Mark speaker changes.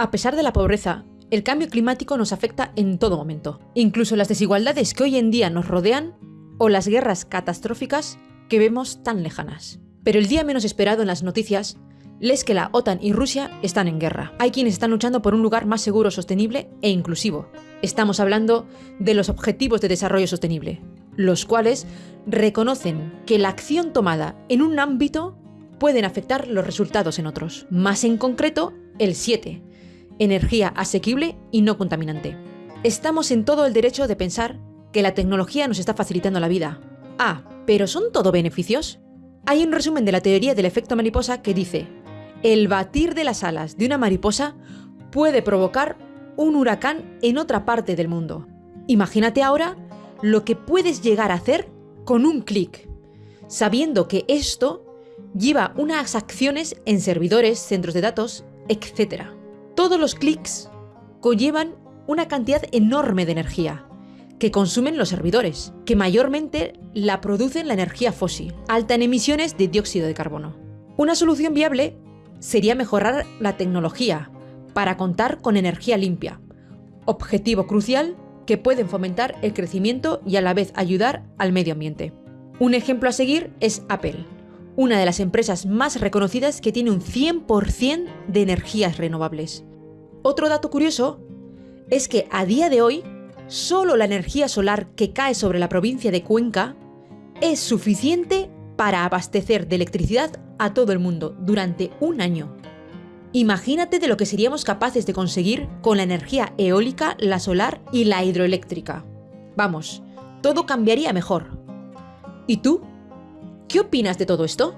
Speaker 1: A pesar de la pobreza, el cambio climático nos afecta en todo momento. Incluso las desigualdades que hoy en día nos rodean o las guerras catastróficas que vemos tan lejanas. Pero el día menos esperado en las noticias lees que la OTAN y Rusia están en guerra. Hay quienes están luchando por un lugar más seguro, sostenible e inclusivo. Estamos hablando de los Objetivos de Desarrollo Sostenible, los cuales reconocen que la acción tomada en un ámbito pueden afectar los resultados en otros. Más en concreto, el 7, energía asequible y no contaminante. Estamos en todo el derecho de pensar que la tecnología nos está facilitando la vida. Ah, ¿pero son todo beneficios? Hay un resumen de la teoría del efecto mariposa que dice, el batir de las alas de una mariposa puede provocar un huracán en otra parte del mundo. Imagínate ahora lo que puedes llegar a hacer con un clic, sabiendo que esto lleva unas acciones en servidores, centros de datos, etc. Todos los clics conllevan una cantidad enorme de energía que consumen los servidores, que mayormente la producen la energía fósil, alta en emisiones de dióxido de carbono. Una solución viable sería mejorar la tecnología para contar con energía limpia, objetivo crucial que pueden fomentar el crecimiento y a la vez ayudar al medio ambiente. Un ejemplo a seguir es Apple, una de las empresas más reconocidas que tiene un 100% de energías renovables. Otro dato curioso es que a día de hoy, solo la energía solar que cae sobre la provincia de Cuenca es suficiente para abastecer de electricidad a todo el mundo durante un año. Imagínate de lo que seríamos capaces de conseguir con la energía eólica, la solar y la hidroeléctrica. Vamos, todo cambiaría mejor. ¿Y tú? ¿Qué opinas de todo esto?